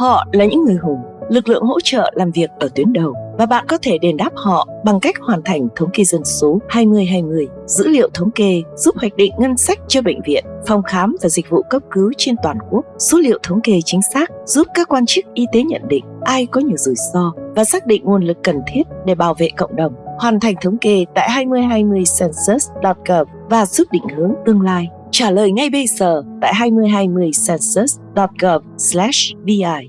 Họ là những người hùng, lực lượng hỗ trợ làm việc ở tuyến đầu và bạn có thể đền đáp họ bằng cách hoàn thành thống kê dân số 2020. Dữ liệu thống kê giúp hoạch định ngân sách cho bệnh viện, phòng khám và dịch vụ cấp cứu trên toàn quốc. Số liệu thống kê chính xác giúp các quan chức y tế nhận định ai có nhiều rủi ro và xác định nguồn lực cần thiết để bảo vệ cộng đồng. Hoàn thành thống kê tại 2020 census.gov và giúp định hướng tương lai. Trả lời ngay bây giờ tại 2020 census.gov/vi.